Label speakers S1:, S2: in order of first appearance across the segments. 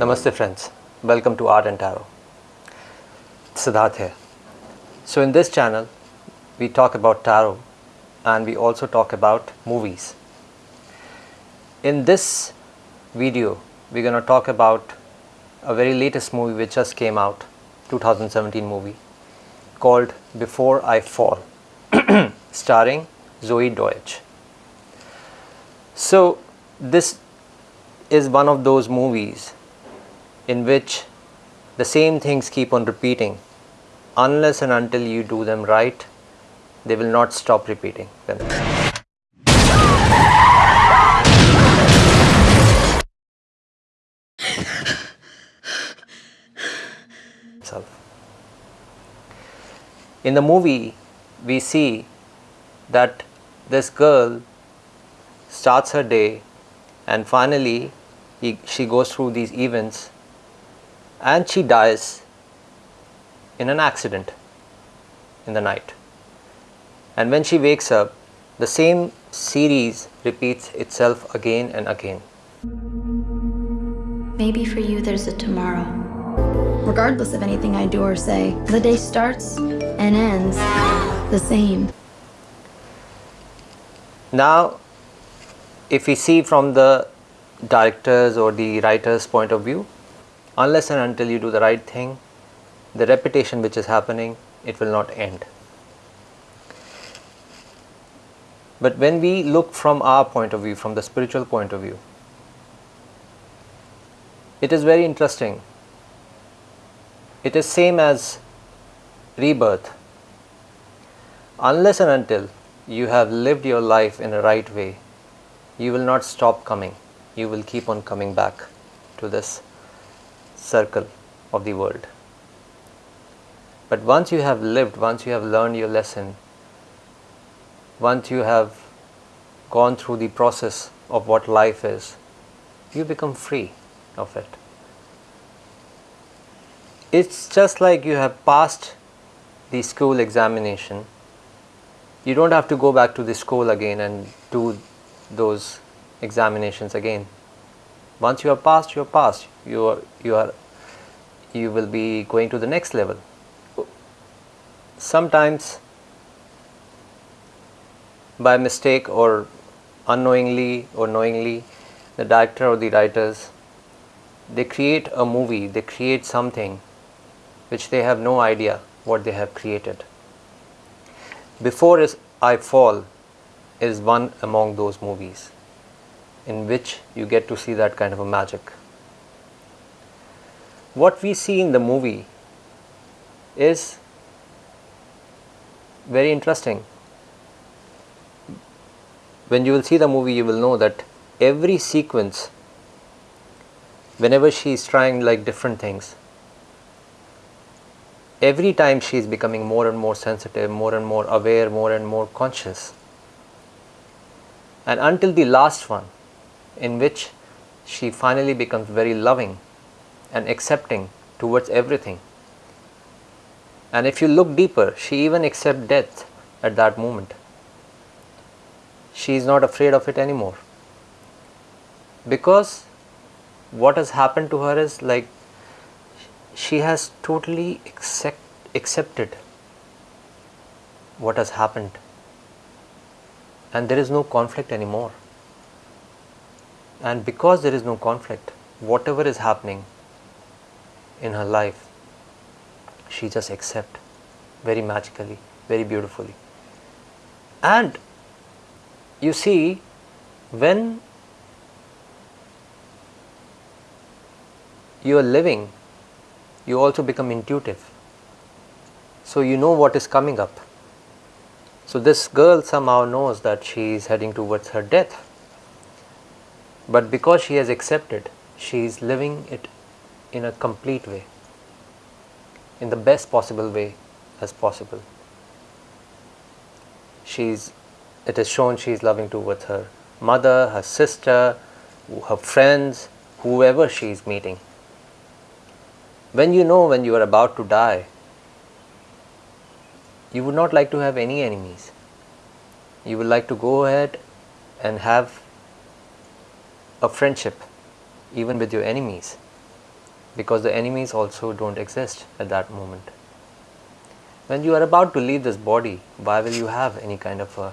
S1: Namaste friends, welcome to Art and Tarot. Siddharth here. So in this channel, we talk about tarot and we also talk about movies. In this video, we're going to talk about a very latest movie which just came out, 2017 movie called Before I Fall, starring Zoey Deutch. So this is one of those movies in which the same things keep on repeating unless and until you do them right they will not stop repeating them. In the movie we see that this girl starts her day and finally he, she goes through these events and she dies in an accident in the night. And when she wakes up, the same series repeats itself again and again.
S2: Maybe for you there's a tomorrow. Regardless of anything I do or say, the day starts and ends the same.
S1: Now, if we see from the director's or the writer's point of view, unless and until you do the right thing, the repetition which is happening, it will not end. But when we look from our point of view, from the spiritual point of view, it is very interesting. It is same as rebirth. Unless and until you have lived your life in a right way, you will not stop coming. You will keep on coming back to this circle of the world. But once you have lived, once you have learned your lesson, once you have gone through the process of what life is, you become free of it. It's just like you have passed the school examination. You don't have to go back to the school again and do those examinations again. Once you are passed, you are passed. You are, you are, you will be going to the next level. Sometimes by mistake or unknowingly or knowingly, the director or the writers, they create a movie, they create something which they have no idea what they have created. Before I Fall is one among those movies in which you get to see that kind of a magic. What we see in the movie is very interesting. When you will see the movie, you will know that every sequence, whenever she is trying like different things, every time she is becoming more and more sensitive, more and more aware, more and more conscious. And until the last one, in which she finally becomes very loving and accepting towards everything. And if you look deeper, she even accepts death at that moment. She is not afraid of it anymore. Because what has happened to her is like she has totally accept, accepted what has happened and there is no conflict anymore and because there is no conflict whatever is happening in her life she just accept very magically very beautifully. And you see when you are living you also become intuitive. So you know what is coming up. So this girl somehow knows that she is heading towards her death. But because she has accepted, she is living it in a complete way, in the best possible way as possible. She's, it is shown she is loving towards her mother, her sister, her friends, whoever she is meeting. When you know when you are about to die, you would not like to have any enemies. You would like to go ahead and have a friendship even with your enemies because the enemies also don't exist at that moment. When you are about to leave this body, why will you have any kind of uh,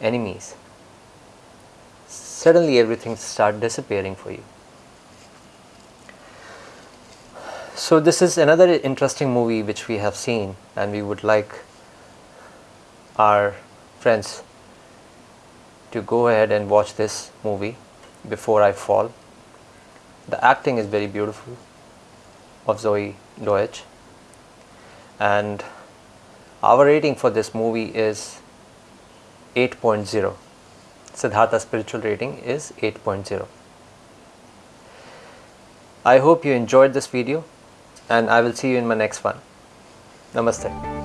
S1: enemies? Suddenly everything start disappearing for you. So this is another interesting movie which we have seen and we would like our friends to go ahead and watch this movie before I fall. The acting is very beautiful of Zoey Deutch and our rating for this movie is 8.0. Siddhartha spiritual rating is 8.0. I hope you enjoyed this video and I will see you in my next one. Namaste.